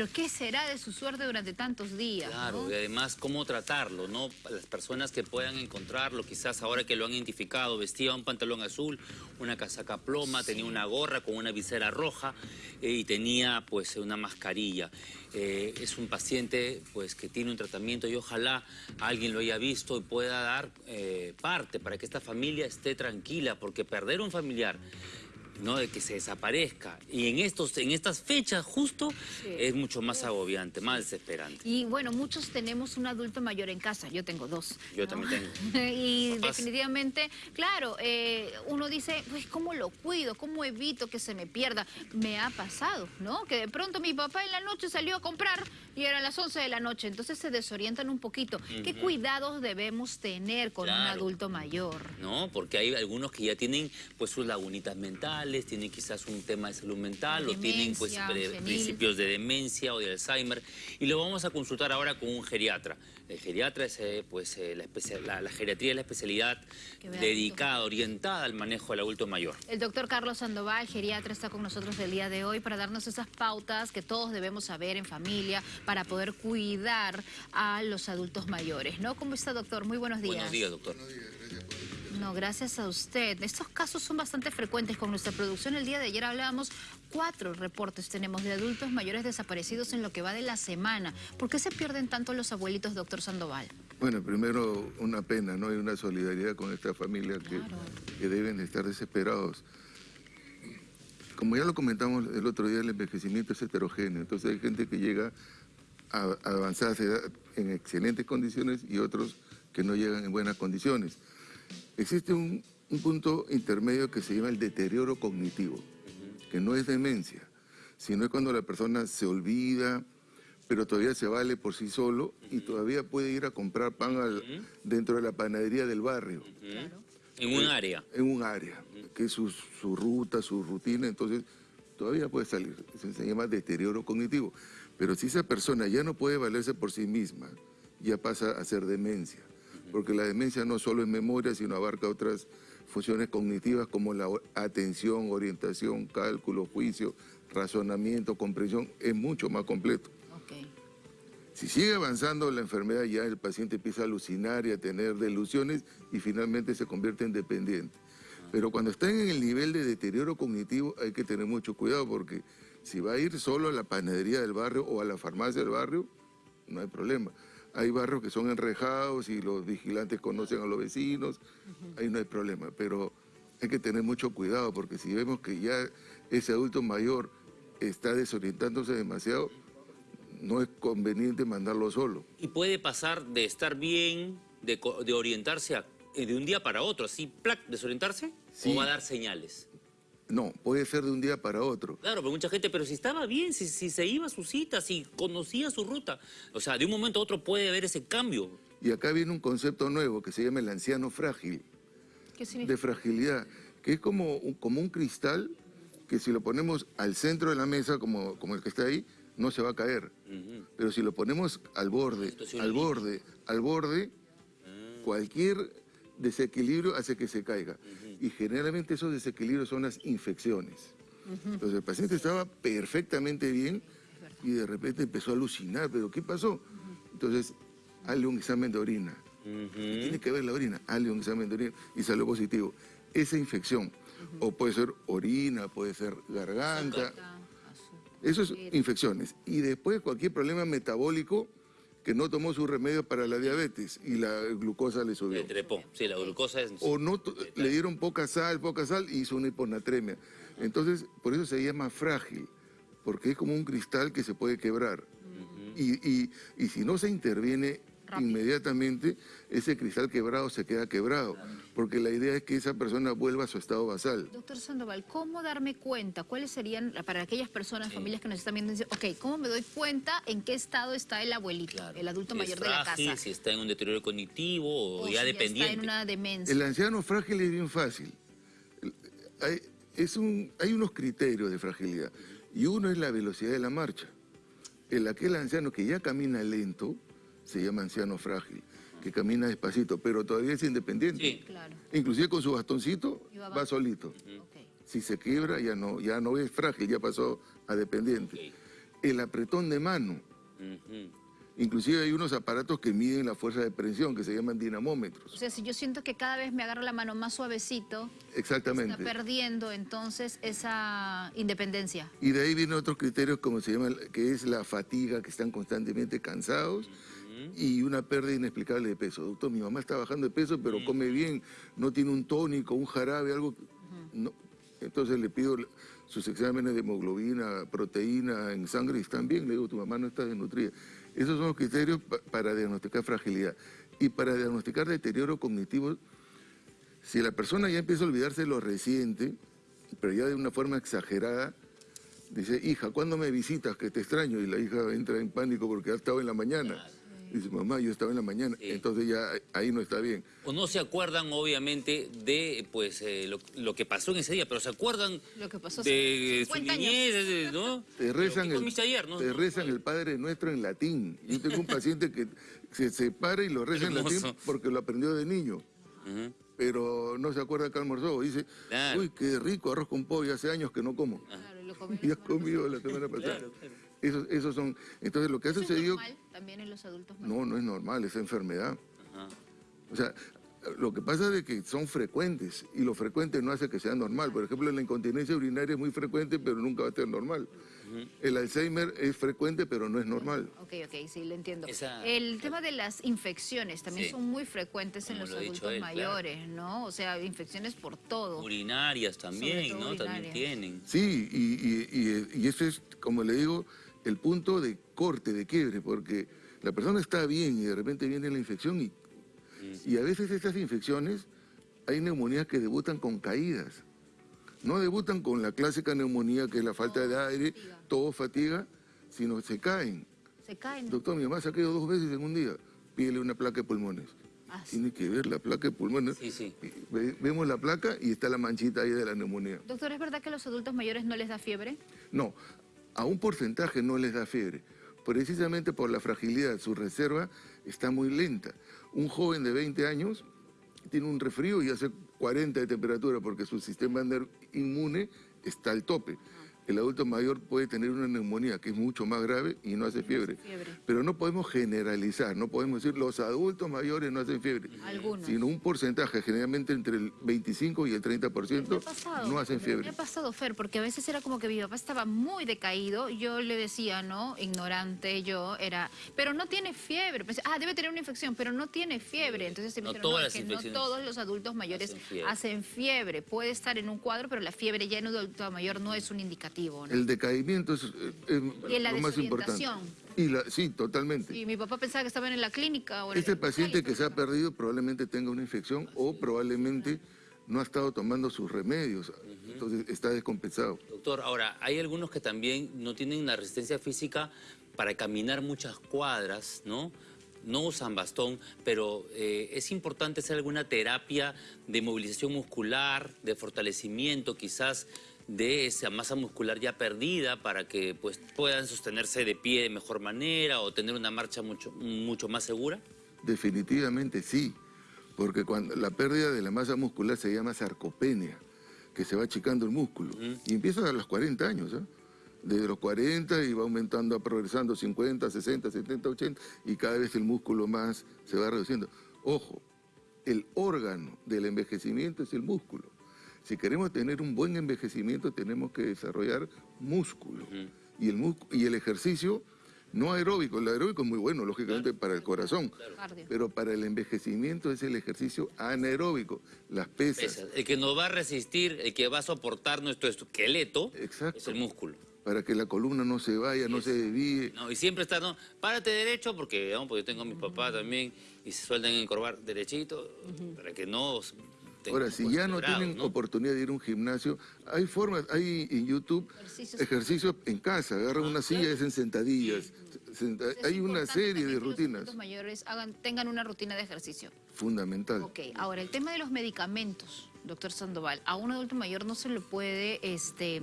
Pero ¿qué será de su suerte durante tantos días? Claro, ¿no? y además cómo tratarlo, ¿no? Las personas que puedan encontrarlo, quizás ahora que lo han identificado, vestía un pantalón azul, una casaca ploma, tenía una gorra con una visera roja eh, y tenía pues una mascarilla. Eh, es un paciente pues que tiene un tratamiento y ojalá alguien lo haya visto y pueda dar eh, parte para que esta familia esté tranquila, porque perder un familiar ¿no? de que se desaparezca. Y en, estos, en estas fechas justo Sí. es mucho más agobiante, más desesperante. Y bueno, muchos tenemos un adulto mayor en casa, yo tengo dos. Yo ¿no? también tengo. y Papás. definitivamente, claro, eh, uno dice, pues ¿cómo lo cuido? ¿Cómo evito que se me pierda? Me ha pasado, ¿no? Que de pronto mi papá en la noche salió a comprar y eran las 11 de la noche, entonces se desorientan un poquito. ¿Qué cuidados debemos tener con un adulto mayor? ¿no? Porque hay algunos que ya tienen pues sus lagunitas mentales, tienen quizás un tema de salud mental o tienen pues Demencia, pre- principios de demencia o de Alzheimer y lo vamos a consultar ahora con un geriatra. El geriatra es eh, pues eh, la, la- la geriatría es la especialidad dedicada, orientada al manejo del adulto mayor. El doctor Carlos Sandoval, geriatra, está con nosotros el día de hoy para darnos esas pautas que todos debemos saber en familia para poder cuidar a los adultos mayores, ¿no? ¿Cómo está, doctor? Muy buenos días. Buenos días, doctor. No, gracias a usted. Estos casos son bastante frecuentes con nuestra producción. El día de ayer hablábamos, cuatro reportes tenemos de adultos mayores desaparecidos en lo que va de la semana. ¿Por qué se pierden tanto los abuelitos, doctor Sandoval? Bueno, primero una pena, ¿no? Y una solidaridad con esta familia que, Claro. que deben de estar desesperados. Como ya lo comentamos el otro día, el envejecimiento es heterogéneo. Entonces hay gente que llega a, a avanzadas edad en excelentes condiciones y otros que no llegan en buenas condiciones. Existe un, un punto intermedio que se llama el deterioro cognitivo, que no es demencia, sino es cuando la persona se olvida, pero todavía se vale por sí solo y todavía puede ir a comprar pan al- dentro de la panadería del barrio, En un área. en un área, que es su, su ruta, su rutina, entonces todavía puede salir. Eso se llama deterioro cognitivo. Pero si esa persona ya no puede valerse por sí misma, ya pasa a ser demencia. Porque la demencia no solo es memoria, sino abarca otras funciones cognitivas como la atención, orientación, cálculo, juicio, razonamiento, comprensión, es mucho más completo. Si sigue avanzando la enfermedad, ya el paciente empieza a alucinar y a tener delusiones y finalmente se convierte en dependiente. Pero cuando están en el nivel de deterioro cognitivo hay que tener mucho cuidado porque si va a ir solo a la panadería del barrio o a la farmacia del barrio, no hay problema. Hay barrios que son enrejados y los vigilantes conocen a los vecinos, ahí no hay problema. Pero hay que tener mucho cuidado porque si vemos que ya ese adulto mayor está desorientándose demasiado, no es conveniente mandarlo solo. Y puede pasar de estar bien, de, orientarse a- eh, de un día para otro, así, plac, desorientarse, Sí. o va a dar señales. No, puede ser de un día para otro. Claro, pero mucha gente, pero si estaba bien, si, si se iba a su cita, si conocía su ruta. O sea, de un momento a otro puede haber ese cambio. Y acá viene un concepto nuevo que se llama el anciano frágil, ¿Qué significa? de fragilidad, que es como un, como un cristal que si lo ponemos al centro de la mesa, como, como el que está ahí, no se va a caer. Pero si lo ponemos al borde, al borde, al borde, cualquier desequilibrio hace que se caiga. Y generalmente esos desequilibrios son las infecciones. Entonces el paciente estaba perfectamente bien y de repente empezó a alucinar, pero ¿qué pasó? Entonces, hazle un examen de orina. Ujú. Tiene que ver la orina, hazle un examen de orina y salió positivo. Esa infección, o puede ser orina, puede ser garganta, eso es infecciones. Y después cualquier problema metabólico que no tomó su remedio para la diabetes y la glucosa le subió. El trepó. Sí, la glucosa es... O no le dieron poca sal, poca sal y hizo una hiponatremia. Entonces, por eso se llama frágil, porque es como un cristal que se puede quebrar. y, y- y si no se interviene Rápido. inmediatamente, ese cristal quebrado se queda quebrado, porque la idea es que esa persona vuelva a su estado basal. Doctor Sandoval, ¿cómo darme cuenta? ¿Cuáles serían, para aquellas personas, familias que nos están viendo, dicen, ok, ¿cómo me doy cuenta en qué estado está el abuelito, Claro. el adulto Si es mayor de la casa? Si está en un deterioro cognitivo o, O ya si dependiente. está en una demencia. El anciano frágil es bien fácil. Hay, es un, hay unos criterios de fragilidad y uno es la velocidad de la marcha. El aquel anciano que ya camina lento se llama anciano frágil, que camina despacito, pero todavía es independiente. Sí. Claro. Inclusive con su bastoncito va va abajo. solito. Ok. Si se quiebra ya no, ya no es frágil, ya pasó a dependiente. Ok. el apretón de mano. Ujú. Inclusive hay unos aparatos que miden la fuerza de presión, que se llaman dinamómetros. O sea, si yo siento que cada vez me agarro la mano más suavecito, Exactamente. está perdiendo entonces esa independencia. Y de ahí vienen otros criterios como se llama, que es la fatiga, que están constantemente cansados y una pérdida inexplicable de peso. Doctor, mi mamá está bajando de peso, pero come bien, no tiene un tónico, un jarabe, algo. no. Entonces le pido sus exámenes de hemoglobina, proteína en sangre y están bien. Le digo, tu mamá no está desnutrida. Esos son los criterios pa- para diagnosticar fragilidad. Y para diagnosticar deterioro cognitivo, si la persona ya empieza a olvidarse de lo reciente, pero ya de una forma exagerada, dice, hija, ¿cuándo me visitas? Que te extraño. Y la hija entra en pánico porque ha estado en la mañana. Dice, mamá, yo estaba en la mañana. Sí. Entonces ya ahí no está bien. O no se acuerdan, obviamente, de pues eh, lo, lo que pasó en ese día, pero se acuerdan Lo que pasó hace de su 50 años. niñez, de- ¿no? Te rezan, ¿Qué el, comiste ayer, no? te No, rezan el Padre Nuestro en latín. Yo tengo un paciente que se separa y lo reza en latín porque lo aprendió de niño. Pero no se acuerda que almorzó. Dice, Claro. uy, qué rico arroz con pollo, hace años que no como. Claro, lo comí Y has comido la semana pasada. Claro, claro. Esos, esos son... Entonces lo que ha ¿Eso es sucedido... normal también en los adultos mayores? No, no es normal, es enfermedad. Ajá. O sea, lo que pasa es que son frecuentes y lo frecuente no hace que sea normal. Por ejemplo, la incontinencia urinaria es muy frecuente, pero nunca va a ser normal. El Alzheimer es frecuente, pero no es normal. Ok, ok, sí, lo entiendo. Esa- El tema de las infecciones también Sí. son muy frecuentes en los lo adultos él, claro. mayores, ¿no? O sea, infecciones por todo. Urinarias también, todo ¿no? También tienen. Sí, y, y, y, y eso es, como le digo, el punto de corte, de quiebre, porque la persona está bien y de repente viene la infección y, y a veces estas infecciones hay neumonías que debutan con caídas. No debutan con la clásica neumonía que es la falta de aire, fatiga. todo fatiga, sino se caen. Se caen. Doctor, mi mamá se ha caído dos veces en un día. Pídele una placa de pulmones. Ah, sí. Tiene que ver la placa de pulmones. Sí, sí. Ve- Vemos la placa y está la manchita ahí de la neumonía. Doctor, ¿es verdad que a los adultos mayores no les da fiebre? No, a un porcentaje no les da fiebre. Precisamente por la fragilidad, su reserva está muy lenta. Un joven de 20 años tiene un resfrío y hace 40 de temperatura porque su sistema inmune está al tope. El adulto mayor puede tener una neumonía que es mucho más grave y no hace fiebre. fiebre. Pero no podemos generalizar, no podemos decir los adultos mayores no hacen fiebre. Algunos. Sino un porcentaje, generalmente entre el 25 y el 30%, Me ha pasado. no hacen Me fiebre. ha pasado, Fer, porque a veces era como que mi papá estaba muy decaído. Yo le decía, ¿no? Ignorante, yo era. Pero no tiene fiebre. Pensé, ah, debe tener una infección, pero no tiene fiebre. Entonces se me No dijeron, todas no, las que no todos los adultos mayores hacen fiebre. hacen fiebre. Puede estar en un cuadro, pero la fiebre ya en un adulto mayor no es un indicativo, ¿no? El decaimiento es, eh, es Y en la lo más importante. Y la, sí, totalmente. Y mi papá pensaba que estaban en la clínica. O en Este el paciente que se ha perdido probablemente tenga una infección o probablemente no ha estado tomando sus remedios, entonces está descompensado. Doctor, ahora, hay algunos que también no tienen la resistencia física para caminar muchas cuadras, ¿no? No usan bastón, pero eh, es importante hacer alguna terapia de movilización muscular, de fortalecimiento, quizás de esa masa muscular ya perdida para que pues, puedan sostenerse de pie de mejor manera o tener una marcha mucho, mucho más segura. Definitivamente sí, porque cuando la pérdida de la masa muscular se llama sarcopenia, que se va achicando el músculo. Y empieza a los 40 años, ¿ah? Desde los 40 y va aumentando, progresando 50, 60, 70, 80 y cada vez el músculo más se va reduciendo. Ojo, el órgano del envejecimiento es el músculo. Si queremos tener un buen envejecimiento tenemos que desarrollar músculo. y, el múscu- y el ejercicio no aeróbico, el aeróbico es muy bueno, lógicamente, para el corazón, pero para el envejecimiento es el ejercicio anaeróbico, las pesas. Pesas. El que nos va a resistir, el que va a soportar nuestro esqueleto, Exacto. es el músculo. para que la columna no se vaya, no se desvíe. No, y siempre está, no, párate derecho, porque, ¿no? porque yo tengo a mi papá también, y se sueltan encorvar derechito, para que no... Ahora, si ya no tienen ¿no? oportunidad de ir a un gimnasio, hay formas, hay en YouTube Ejercicios. ejercicios en casa, agarran una silla y hacen sentadillas. Senta- hay una serie de que los rutinas adultos mayores hagan, tengan una rutina de ejercicio. fundamental. Ok, ahora el tema de los medicamentos, doctor Sandoval. A un adulto mayor no se le puede este,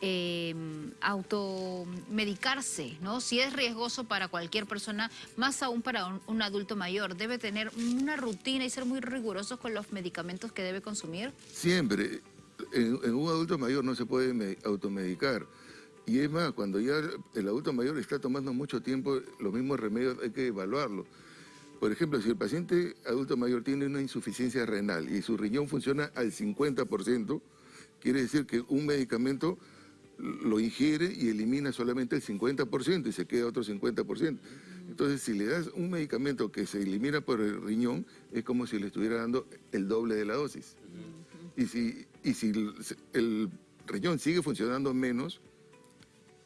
eh, automedicarse, ¿no? Si es riesgoso para cualquier persona, más aún para un, adulto mayor. Debe tener una rutina y ser muy riguroso con los medicamentos que debe consumir. Siempre, en, en un adulto mayor no se puede me- automedicar. Y es más, cuando ya el adulto mayor está tomando mucho tiempo, los mismos remedios hay que evaluarlos. Por ejemplo, si el paciente adulto mayor tiene una insuficiencia renal y su riñón funciona al 50%, quiere decir que un medicamento lo ingiere y elimina solamente el 50% y se queda otro 50%. Entonces, si le das un medicamento que se elimina por el riñón, es como si le estuviera dando el doble de la dosis. Y si, y si el, riñón sigue funcionando menos,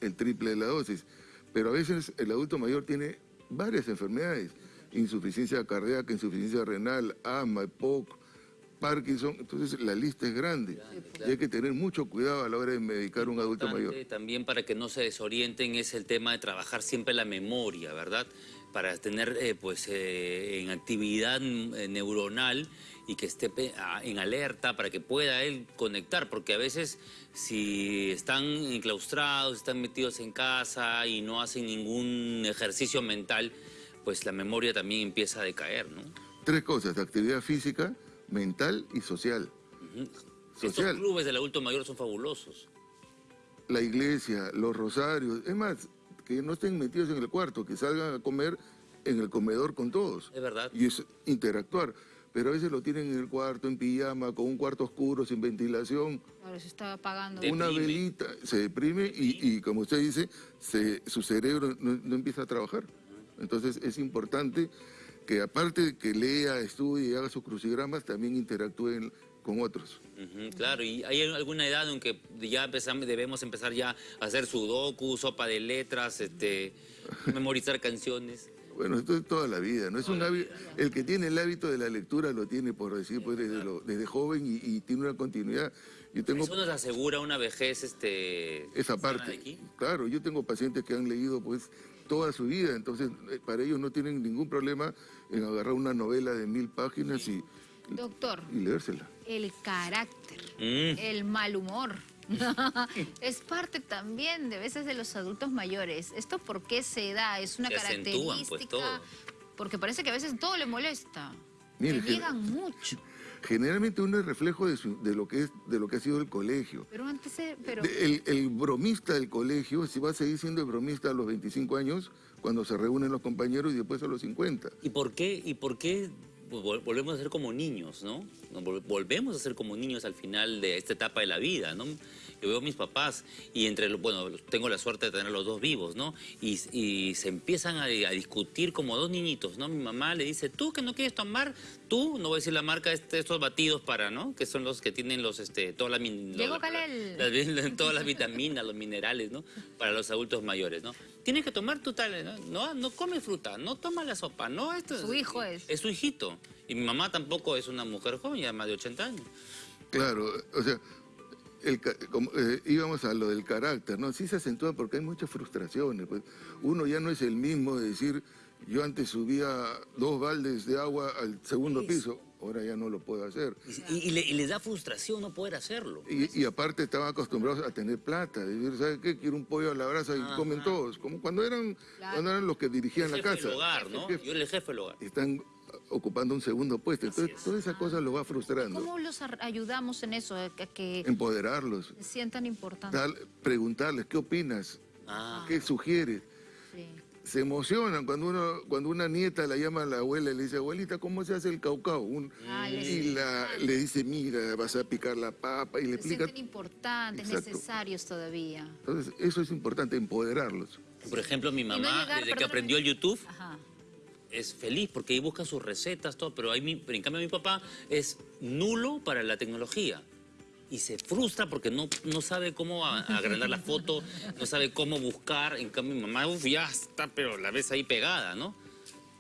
el triple de la dosis. Pero a veces el adulto mayor tiene varias enfermedades, insuficiencia cardíaca, insuficiencia renal, asma, EPOC, Parkinson, entonces la lista es grande y hay que tener mucho cuidado a la hora de medicar a un adulto mayor. También para que no se desorienten es el tema de trabajar siempre la memoria, ¿verdad? Para tener eh, pues eh, en actividad eh, neuronal y que esté en alerta para que pueda él conectar, porque a veces si están enclaustrados, están metidos en casa y no hacen ningún ejercicio mental, pues la memoria también empieza a decaer, ¿no? Tres cosas, actividad física, mental y social. Estos Social. clubes del adulto mayor son fabulosos. la iglesia, los rosarios, es más, que no estén metidos en el cuarto, que salgan a comer en el comedor con todos. Es verdad. Y es interactuar. Pero a veces lo tienen en el cuarto, en pijama, con un cuarto oscuro, sin ventilación, Ahora se está apagando. Deprime. una velita, se deprime y, y, como usted dice, se- su cerebro no, no empieza a trabajar. Entonces es importante que aparte de que lea, estudie y haga sus crucigramas, también interactúen con otros. Claro, y hay alguna edad en que ya empezamos, debemos empezar ya a hacer sudoku, sopa de letras, este, memorizar canciones. Bueno, esto es toda la vida, ¿no? Es un hábito, el que tiene el hábito de la lectura lo tiene, por decir, pues desde, lo- desde joven y, y tiene una continuidad. Yo tengo Eso nos asegura una vejez, este... esa parte. aquí. Claro, yo tengo pacientes que han leído pues toda su vida, entonces eh, para ellos no tienen ningún problema en agarrar una novela de mil páginas y, Doctor, y leérsela. el carácter, Mm. el mal humor. es parte también de veces de los adultos mayores. ¿Esto por qué se da? ¿Es una Se acentúan, característica? pues, todo. Porque parece que a veces todo le molesta. Mire, le que- niegan mucho. Generalmente uno es reflejo de, su- de lo que es de lo que ha sido el colegio. Pero antes, eh, pero De- El, el bromista del colegio, si va a seguir siendo el bromista a los 25 años, cuando se reúnen los compañeros y después a los 50. ¿Y por qué, y por qué vol- volvemos a ser como niños, no? Volvemos a ser como niños al final de esta etapa de la vida, ¿no? Yo veo a mis papás y entre, los- bueno, tengo la suerte de tener los dos vivos, ¿no? Y, y se empiezan a, a discutir como dos niñitos, ¿no? Mi mamá le dice, tú que no quieres tomar, tú, no voy a decir la marca, este, estos batidos para, ¿no? Que son los que tienen los, este, todas las, min- Diego la- Calel. las- todas las vitaminas, los minerales, ¿no? Para los adultos mayores, ¿no? Tienes que tomar tu tal, ¿no? No, no come fruta, no toma la sopa, no esto Su hijo es. Es su hijito. Y mi mamá tampoco es una mujer joven, ya más de 80 años. Claro, o sea, el como, eh, íbamos a lo del carácter, ¿no? Sí se acentúa porque hay muchas frustraciones. Pues. Uno ya no es el mismo de decir, yo antes subía dos baldes de agua al segundo piso, ahora ya no lo puedo hacer. Y, y le- y les da frustración no poder hacerlo. Y, y aparte estaban acostumbrados a tener plata, decir, ¿sabes qué? Quiero un pollo a la brasa y comen todos, como cuando eran, cuando eran los que dirigían la jefe casa. del hogar, ¿no? El jefe. Yo era el jefe del hogar. Están ocupando un segundo puesto, entonces todas esas cosas lo va frustrando. ¿cómo los ayudamos en eso? A que- Empoderarlos, se sientan importantes. preguntarles, ¿qué opinas? Ah, ¿Qué sugieres? Sí. se emocionan cuando uno cuando una nieta la llama a la abuela y le dice, abuelita, ¿cómo se hace el caucao? Un- Ah, y la, le dice, mira, vas a picar la papa y le Se explica. sienten importantes, Exacto. necesarios todavía. Entonces, eso es importante, empoderarlos. por ejemplo, mi no mamá, llegar, desde que aprendió el YouTube, Ajá. Es feliz porque ahí busca sus recetas, todo, pero, ahí mi- pero en cambio mi papá es nulo para la tecnología. Y se frustra porque no, no sabe cómo a- agrandar la foto, no sabe cómo buscar. En cambio mi mamá, uf, ya está, pero la ves ahí pegada, ¿no?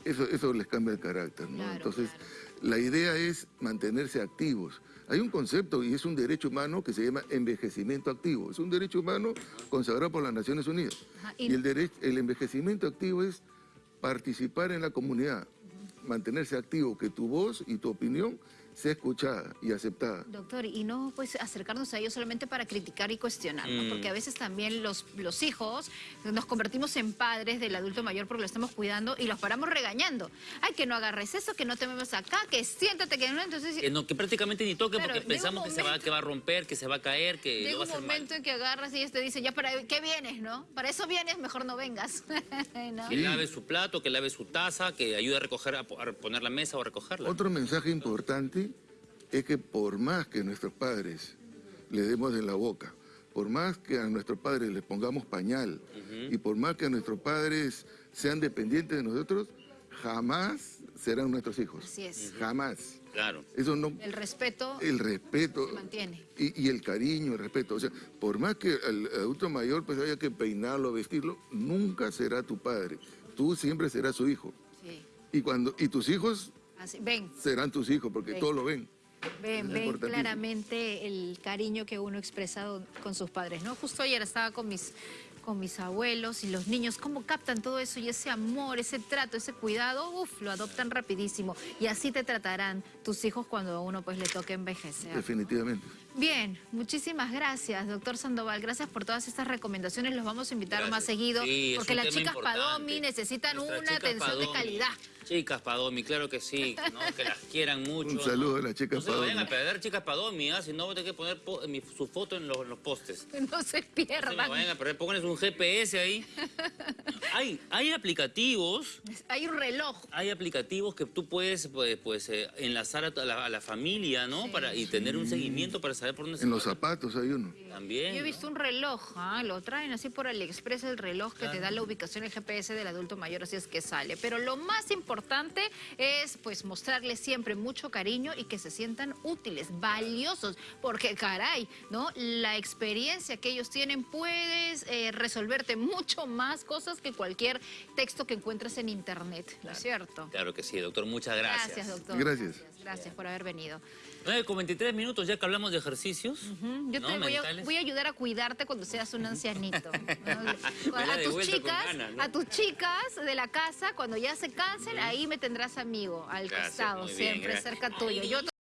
Eso, eso les cambia el carácter, ¿no? Claro, Entonces, claro. la idea es mantenerse activos. Hay un concepto y es un derecho humano que se llama envejecimiento activo. Es un derecho humano consagrado por las Naciones Unidas. Ajá, Y, y- el, dere- el envejecimiento activo es participar en la comunidad, mantenerse activo, que tu voz y tu opinión sea escuchada y aceptada. Doctor, y no pues acercarnos a ellos solamente para criticar y cuestionar, ¿no? Mm. porque a veces también los, los hijos nos convertimos en padres del adulto mayor porque lo estamos cuidando y los paramos regañando. Ay, que no agarres eso, que no te muevas acá, que siéntate, que no, entonces... Que, no, que prácticamente ni toque Claro, porque pensamos que se, va, momento- que va a romper, que se va a caer, que Llega lo va a un momento mal. en que agarras y ellos te dicen, ya para qué vienes, ¿no? Para eso vienes, mejor no vengas. ¿No? Que lave su plato, que lave su taza, que ayude a recoger, a poner la mesa o a recogerla. Otro mensaje importante es que por más que nuestros padres le demos de la boca, por más que a nuestros padres les pongamos pañal y por más que a nuestros padres sean dependientes de nosotros, jamás serán nuestros hijos. Así es. Jamás. Claro. Eso no... El respeto El respeto se mantiene. y, y el cariño, el respeto. O sea, por más que al adulto mayor pues haya que peinarlo, vestirlo, nunca será tu padre. Tú siempre serás su hijo. Sí. Y, cuando, y tus hijos Así, ven, serán tus hijos porque todos lo ven. Ven, ven claramente el cariño que uno ha expresado con sus padres, ¿no? Justo ayer estaba con mis, con mis abuelos y los niños, cómo captan todo eso y ese amor, ese trato, ese cuidado, uff, lo adoptan rapidísimo. Y así te tratarán tus hijos cuando a uno pues le toque envejecer. Definitivamente. Bien, muchísimas gracias, doctor Sandoval. Gracias por todas estas recomendaciones. Los vamos a invitar Gracias. más seguido Sí, porque las chicas importante. Padomi necesitan una atención de calidad. Chicas Padomi, claro que sí, ¿no? que las quieran mucho. Un saludo ¿no? a las chicas No se me vayan Padomi. a perder chicas Padomi, ¿ah? si no voy a tener que poner po- mi- su foto en los, en los postes. No se No se pierdan. vayan a perder, pónganles un GPS ahí. hay, hay aplicativos, Hay un reloj. hay aplicativos que tú puedes pues, pues, eh, enlazar a, la, a la familia, ¿no? Para, y tener un seguimiento para saber por dónde se En los zapatos hay uno. También. Yo he ¿no? visto un reloj, ah, lo traen así por AliExpress el reloj que te da la ubicación el GPS del adulto mayor, así es que sale. Pero lo más importante es pues mostrarles siempre mucho cariño y que se sientan útiles, valiosos, porque caray, ¿no? La experiencia que ellos tienen puedes eh, resolverte mucho más cosas que cualquier texto que encuentres en internet, ¿no es cierto? Claro que sí, doctor, muchas gracias. Gracias, doctor. Gracias. Gracias por haber venido. 9 con 23 minutos, ya que hablamos de ejercicios. Yo ¿no? te voy a, voy a ayudar a cuidarte cuando seas un ancianito. A tus chicas, a tus chicas de la casa, cuando ya se cansen, ahí me tendrás amigo, al Gracias, costado, bien, siempre gracias. cerca tuyo. Yo